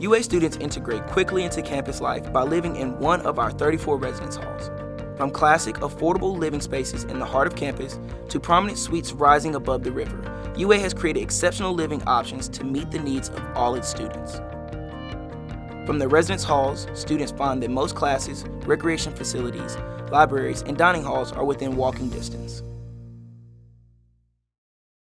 UA students integrate quickly into campus life by living in one of our 34 residence halls. From classic, affordable living spaces in the heart of campus to prominent suites rising above the river, UA has created exceptional living options to meet the needs of all its students. From the residence halls, students find that most classes, recreation facilities, libraries, and dining halls are within walking distance.